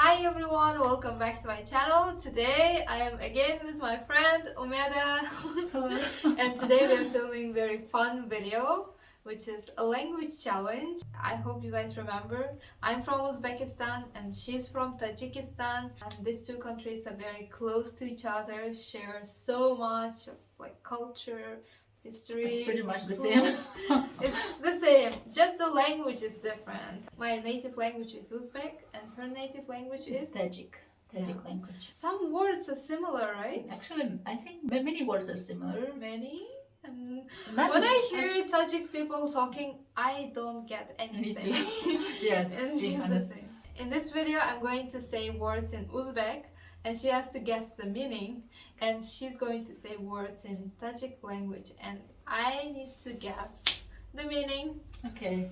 Hi everyone, welcome back to my channel. Today I am again with my friend Umeda and today we are filming very fun video which is a language challenge. I hope you guys remember. I'm from Uzbekistan and she's from Tajikistan and these two countries are very close to each other, share so much like culture, history. It's pretty much the same. it's the same, just the language is different. My native language is Uzbek and her native language It's is... Tajik, Tajik Yeah. language. Some words are similar, right? Actually, I think many words are similar. Many. And when I many- hear uh, Tajik people talking, I don't get Me anything. too. yeah, it's and she's the same. In this video, I'm going to say words in Uzbek and she has to guess the meaning and she's going to say words in Tajik language and I need to guess the meaning. Okay,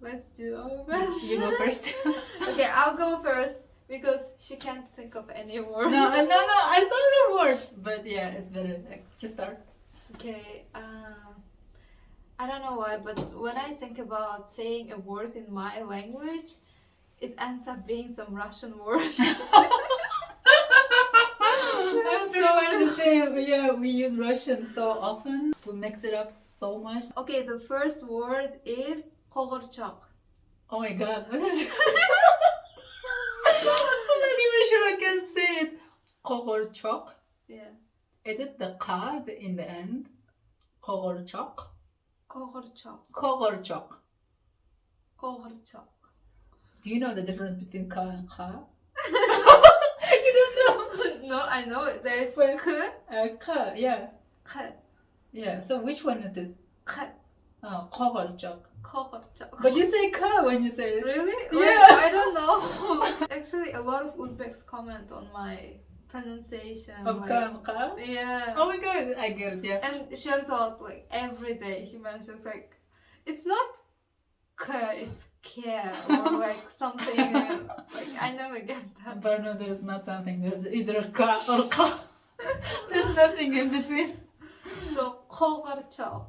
Let's do our best. you go first. okay, I'll go first because she can't think of any words. no, no, no, I thought of words, but yeah, it's better. Like, just start. Okay, um, I don't know why, but when I think about saying a word in my language, it ends up being some Russian word. I'm pretty much the same. Yeah, we use Russian so often. We mix it up so much. okay, the first word is Kogorchok. Oh my god, what is I'm not even sure I can say it. Kogorchok. Yeah, Is it the ka in the end? Kogorchok? Kogorchok. Kogorchok. Kogorchok. Do you know the difference between ka and ka? you don't know? no, I know it. There's Well- k, Uh, ka, yeah. k, Yeah, so which one it is? k, Oh, kogorchok. Kogorchok. But you say ka when you say it. Really? Yeah. Like, I don't know. Actually, a lot of Uzbeks comment on my pronunciation. Of like- ka? Yeah. Oh my god, I get it, yeah. And Sherzad, like every day, he mentions like, it's not it's k, or like something. uh, like I never get that. But no, there's not something. There's either ka or ka. there's nothing in between. So Kogorchok.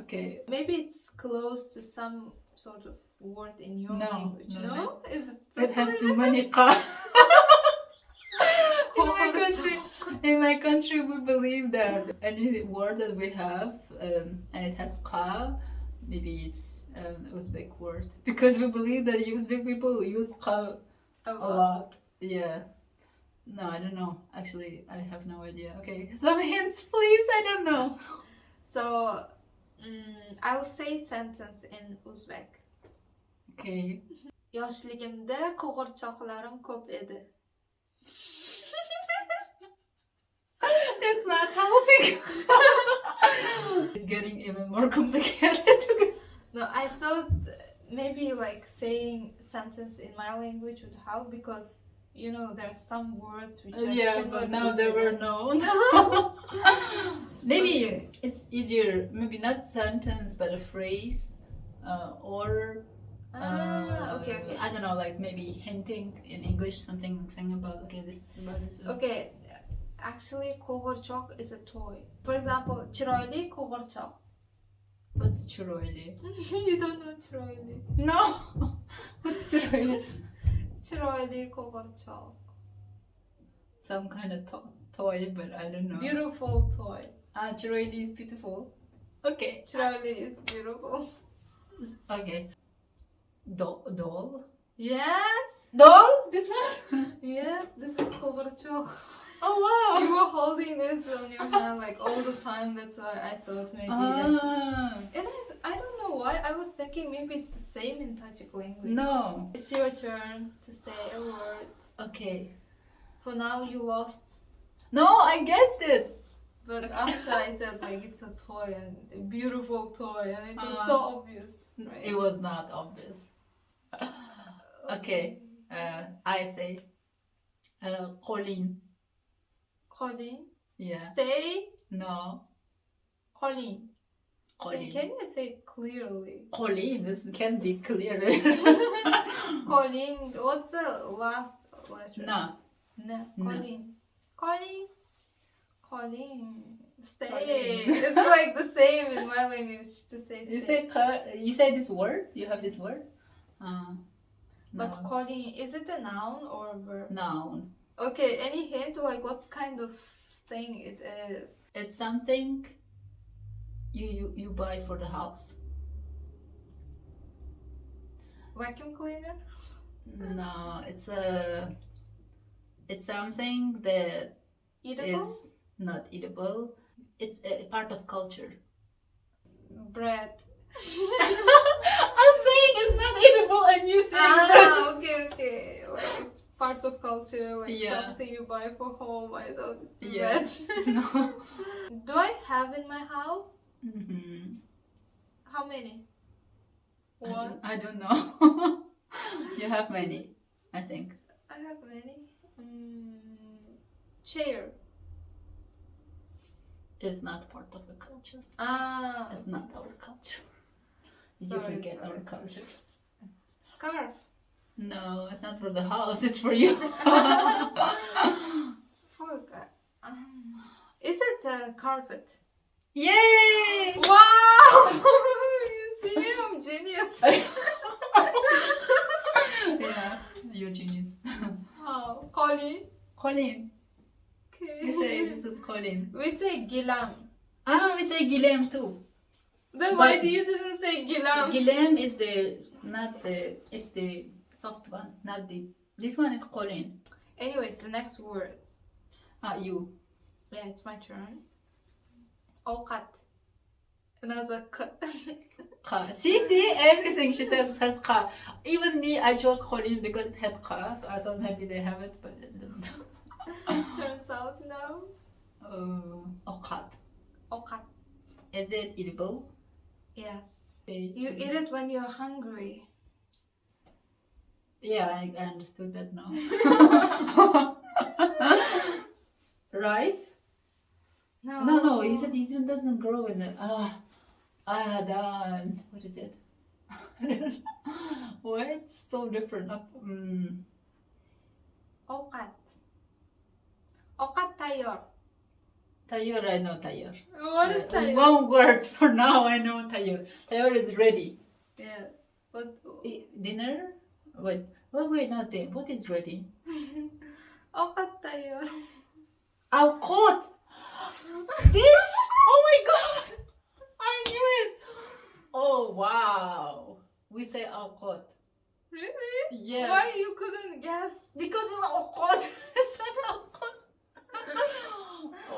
Okay. Maybe it's close to some sort of word in your No, language. no, No, is it? It has too many ka. in my country, in my country, we believe that any word that we have um, and it has ka, maybe it's an Uzbek word because we believe that Uzbek people use ka A lot. Yeah. No, I don't know. Actually, I have no idea. Okay, some hints, please. I don't know. So, mm, I'll say sentence in Uzbek. Okay. Yoshligimda qo'g'irchoqlarim ko'p edi. It's not helping. it's getting even more complicated. No, I thought maybe like saying sentence in my language would help because you know there are some words which are yeah, but now they were known. maybe it's easier. Maybe not sentence, but a phrase, uh, or Ah, uh, okay, okay. I don't know, like maybe hinting in English something saying about okay, this is about this. Okay, actually qo'g'irchoq is a toy. For example, chiroyli qo'g'irchoq. What's chiroyli? you don't know chiroyli. No. What's chiroyli? Chiroyli qo'g'irchoq. Some kind of to- toy, but I don't know. Beautiful toy. Ah, chiroyli is beautiful. Okay. Chiroyli is beautiful. Okay. Doll. Doll. Yes. Doll. This one. Yes, this is qo'g'irchoq. Oh wow. You were holding this on your hand like all the time. That's why I thought maybe that. Ah, And I, I don't know why. I was thinking maybe it's the same in Tajik language. no. It's your turn to say a word. Okay. For now, you lost. No, I guessed it. But after I said like it's a toy and a beautiful toy and it was Uh, so obvious. Right? It was not obvious. Okay. Uh, I say. Uh, Colleen. Colleen. Yeah. Stay. No. Colleen. Colleen. Can you say clearly? Colleen. This can be clearly. Colleen. What's the last letter? no. No. No. Colleen. Colleen. Colleen. Stay. It's like the same in my language to say You stay. say you say this word. You have this word. Uh, But No. Is it a noun or a verb? Noun. Okay, any hint like what kind of thing it is? It's something you, you, you buy for the house. Vacuum cleaner? No, it's a it's something that Eatable? is not eatable. It's a part of culture. Bread. I'm saying it's not eatable and you say ah, okay, okay. Like it's part of culture, like Yeah. something you buy for home. I thought it's Yeah. bread. no. Do I have in my house? hmm How many? I One. don't, I don't know. you have many, I think. I have many. Mm, chair. It's not part of the culture. Ah, It's not our culture. Sorry, you forget sorry, our culture? scarf. No, it's not for the house. It's for you. Forgot. Um, is it a carpet? Yay! Wow! you see, I'm genius. yeah, you're genius. Wow, Colin. Colin. Okay. We say this is Colin. We say Gilam. Ah, we say Guillem too. Then why do you didn't say Gilam? Guillem is the not the it's the soft one, not deep. this one is Colin. Anyways, the next word. Ah, you. Yeah, it's my turn. Okat. Another cut. Ka. See, see, everything she says has ka. Even me, I chose Colin because it had ka, so I thought maybe they have it, but it didn't. Turns out no. Uh, okat. Okat. Is it edible? Yes. You eat it when you're hungry. Yeah, I, I understood that now. Rice? No. No, no, you said it doesn't grow in the. Ah, ah, done. What is it? Why it's so different? Up, mm, Okat. Okat tayor. tayor, I know tayor. What is Uh, tayor? One word for now, I know tayor. Tayor is ready. Yes. What? I- Dinner? Wait, oh, wait, wait, not dinner. What is ready? Tayor. I'll caught! Dish! Oh my god! I knew it! Oh wow! We say caught. Really? Yeah. Why you couldn't guess? Because it's caught. it's not caught.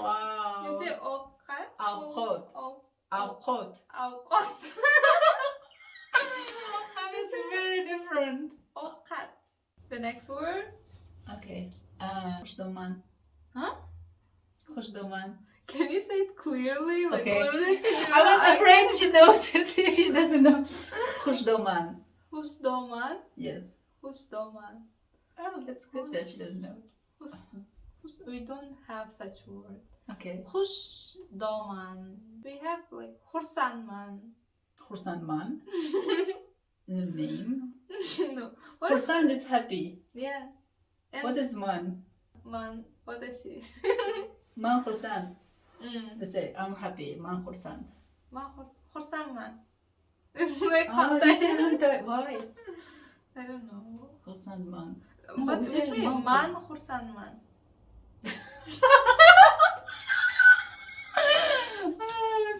wow. You say okat. Alcott. O- al caught. Alcott. and it's very different. Okat. The next word. Okay. Uh. Huh? Khusdoman. Can you say it clearly? Like Okay. I was afraid she knows it if she doesn't know. Khusdoman. Husdoman. Yes. Husdoman. Oh, that's good that she doesn't know. Hus, hus, we don't have such word. Okay. Husdoman. We have like Hursanman. Khursanman. The name. no. What is, Khursan is happy. yeah. And What is man? man? What is she? Man Khursan. mm. They say, I'm happy. Man Khursan. Ma Hurs- Hursanman. It's like Oh, they say Hantai. Why? I don't know. Khursan man. No, but we say man man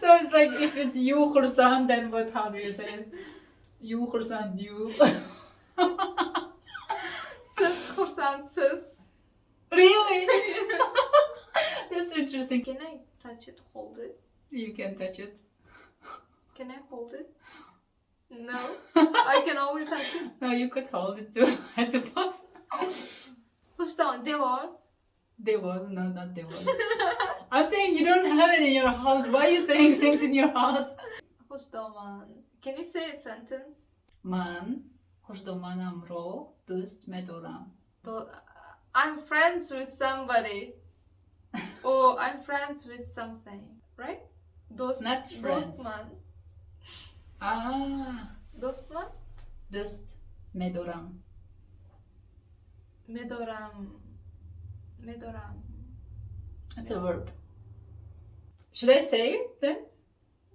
so it's like if it's you Khursan, then what? How do you say it? You Khursan, you. Sis Hursan sis. really? That's interesting. Can I touch it, hold it? You can touch it. Can I hold it? No. I can only touch it. no, you could hold it too, I suppose. Hustan, devar. They was no, not they was. I'm saying you don't have it in your house. Why are you saying things in your house? Husdaman. Can you say a sentence? Man, خوشدومان رو دوست می‌دارم. So, I'm friends with somebody. or I'm friends with something. Right? Dost, Not friends. Dostman. Ah, Dostman? دوست می‌دارم. Medoram. Medoram. It's a verb. Should I say it then?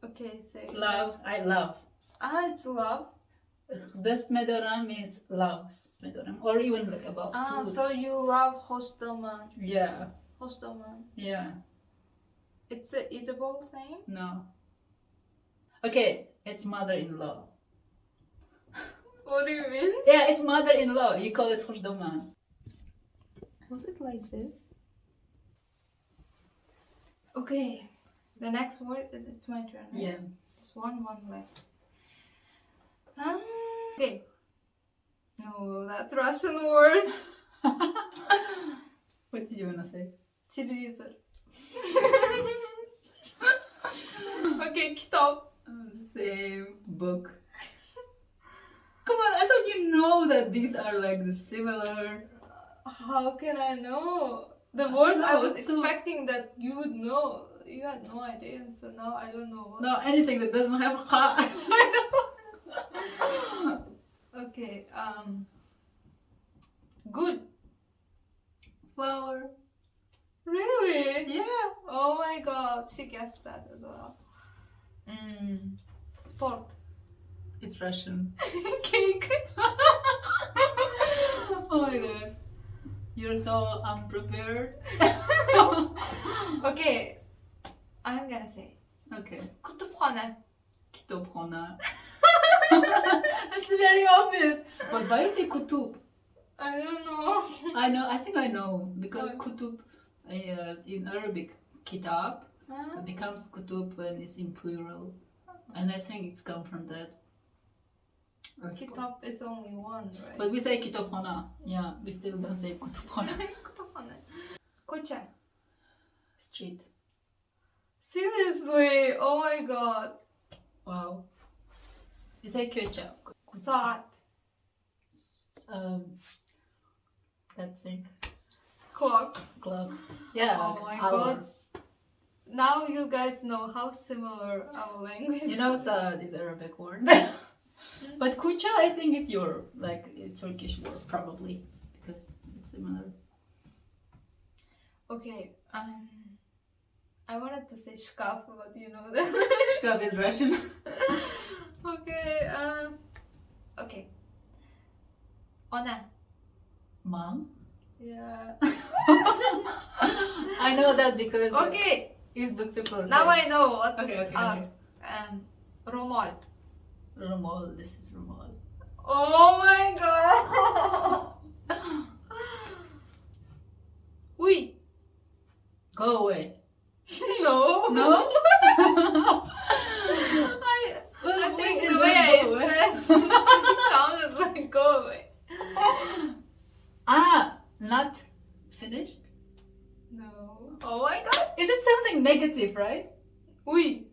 Okay, say. Love, I love. Ah, it's love. This medoram means love. Medoram, or even like about Ah, food. so you love hostelman. Yeah. Hostelman. Yeah. It's an eatable thing? No. Okay, it's mother-in-law. what do you mean? Yeah, it's mother-in-law. You call it hostelman. Was it like this? Okay, the next word is it's my turn. Right? Yeah. it's one, one left. Um, okay. No, that's Russian word. what did you wanna say? Телевизор. okay, kitap. Um, Same book. Come on, I thought you know that these are like the similar. How can I know? The words I know, was so- expecting that you would know. You had no idea, so now I don't know. What. No, anything that doesn't have qa. Okay, um. Good. Flower. Really? Yeah. Oh my god, she guessed that as well. Mm. Tort. It's Russian. Cake. oh my god. You're so unprepared. okay, I'm gonna say okay. That's very obvious. But why you say kutub? I don't know. I know, I think I know. Because What? kutub uh, in Arabic, kitab, Huh? becomes kutub when it's in plural. And I think it's come from that. I suppose. Is only one, right? But we say kitobkhana. Yeah, we still don't say kutubkhana. kütüphane. Koça. Street. Seriously? Oh my god. Wow. Say köça. Saat. Um, that thing. Clock. Clock. Yeah. Oh my hour. god. Now you guys know how similar our language You know, sad is Arabic word. but kucha, I think it's your like Turkish word probably because it's similar. Okay, um, I wanted to say shkaf, but you know that. Shkab is Russian. okay, um, okay. Ona. Mom. Yeah. I know that because Okay, Facebook people. now I know what to Okay, okay, ask. okay. Um, Romol. Romol. This is Romol. Oh my god. Oui. Go away. No. No. I, I think the way I said it sounded like go away. ah, not finished. No. Oh my god. Is it something negative, right? Oui.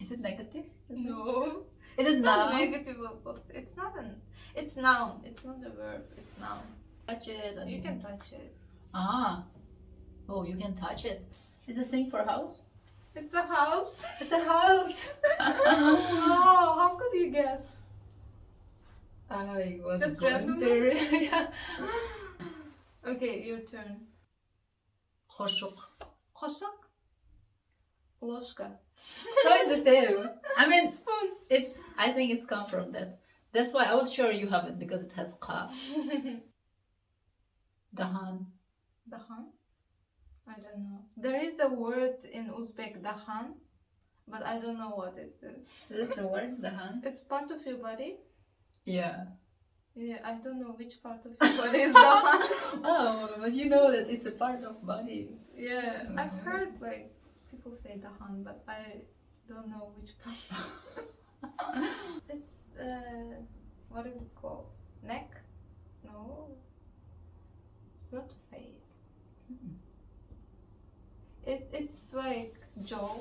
Is it negative? No. It is It's not now. negative or positive. It's not an. It's noun. It's not a verb. It's noun. Touch it. You can touch it. Ah. Oh, you can touch it. It's a thing for house. It's a house. It's a house. wow. How could you guess? I was Just going randomly? to- yeah. Okay, your turn. Hoşuk. Koşak. Ложка. So it's the same. I mean, Spoon. it's. I think it's come from that. That's why I was sure you have it because it has ka. Dahan. Dahan? I don't know. There is a word in Uzbek, dahan, but I don't know what it is. Is it the word dahan? It's part of your body? Yeah. Yeah, I don't know which part of your body is dahan. Oh, but you know that it's a part of body. yeah, I've Mhm. heard like people say dahan, but I don't know which part. it's, uh, what is it called? Neck? No. It's not face. It, it's like jaw.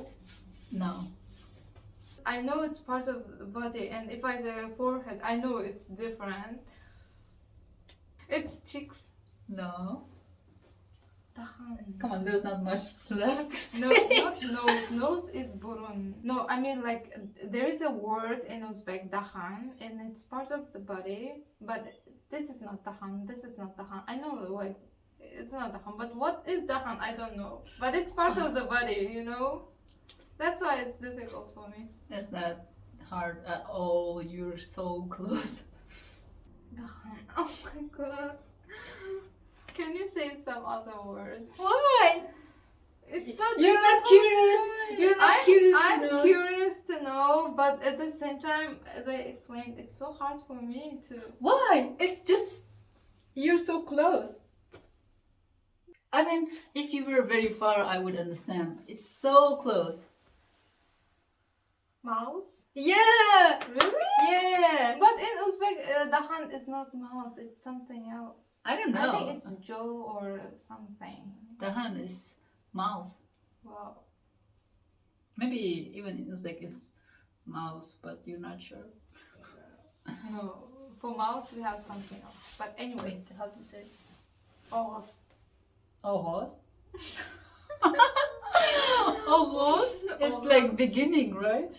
No. I know it's part of the body, and if I say forehead, I know it's different. It's cheeks. No. Come on, there's not much left. No, not nose. Nose is burun. No, I mean like there is a word in Uzbek dahan, and it's part of the body. But this is not dahan. This is not dahan. I know like it's not dahan, but what is dahan? I don't know. But it's part of the body, you know. That's why it's difficult for me. It's not hard at all. You're so close. Dahan. Oh my god. Can you say some other word? Why? It's so You're not difficult curious. to- You're not I'm, curious I'm know. curious to know, but at the same time, as I explained, it's so hard for me to. Why? It's just you're so close. I mean, if you were very far, I would understand. It's so close. Mouse? Yeah. Really? Yeah. But in Uzbek, uh, hand is not mouse, it's something else. I don't know. I think it's Joe or something. The hand is mouse. Wow. Maybe even in Uzbek is mouse, but you're not sure. No. For mouse, we have something else. But, anyways, how to say? Oros. Oh, horse. oh, horse. It's Oh, like beginning, right?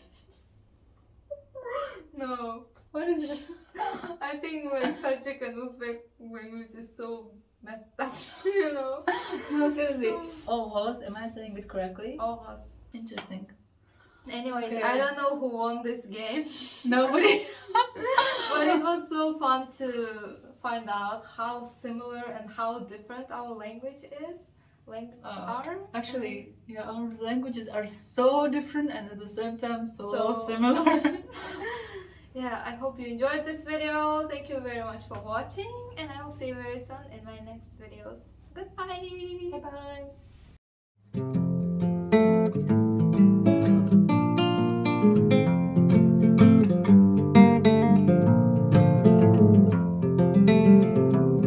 No. What is it? I think when Tajik and Uzbek language is so messed up, you know. no, seriously. Oh, horse. Am I saying it correctly? Oros. Interesting. Anyways, Okay. I don't know who won this game, Nobody. but it was so fun to find out how similar and how different our language is. Languages Uh, are. Actually, yeah, our languages are so different and at the same time so, So- similar. yeah, I hope you enjoyed this video. Thank you very much for watching, and I will see you very soon in my next videos. Goodbye. Bye bye.